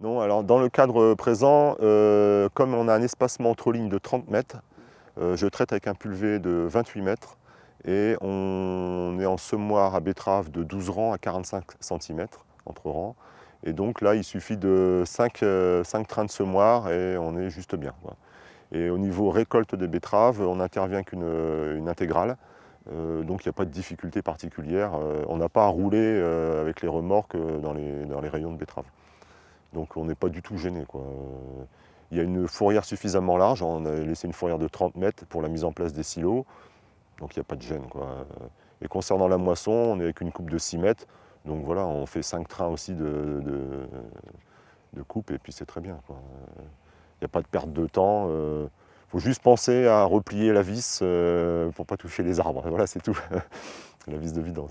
Non, alors dans le cadre présent, euh, comme on a un espacement entre lignes de 30 mètres, euh, je traite avec un pulvé de 28 mètres et on est en semoir à betterave de 12 rangs à 45 cm entre rangs. Et donc là, il suffit de 5, euh, trains de semoir et on est juste bien. Et au niveau récolte des betteraves, on intervient qu'une une intégrale. Euh, donc il n'y a pas de difficulté particulière. Euh, on n'a pas à rouler avec les remorques dans les, dans les rayons de betteraves. Donc on n'est pas du tout gêné. Quoi. Il y a une fourrière suffisamment large, on a laissé une fourrière de 30 mètres pour la mise en place des silos, donc il n'y a pas de gêne. Quoi. Et concernant la moisson, on est avec une coupe de 6 mètres, donc voilà, on fait 5 trains aussi de, coupe et puis c'est très bien. Il n'y a pas de perte de temps. Il euh, faut juste penser à replier la vis euh, pour ne pas toucher les arbres. Voilà, c'est tout. la vis de vidange.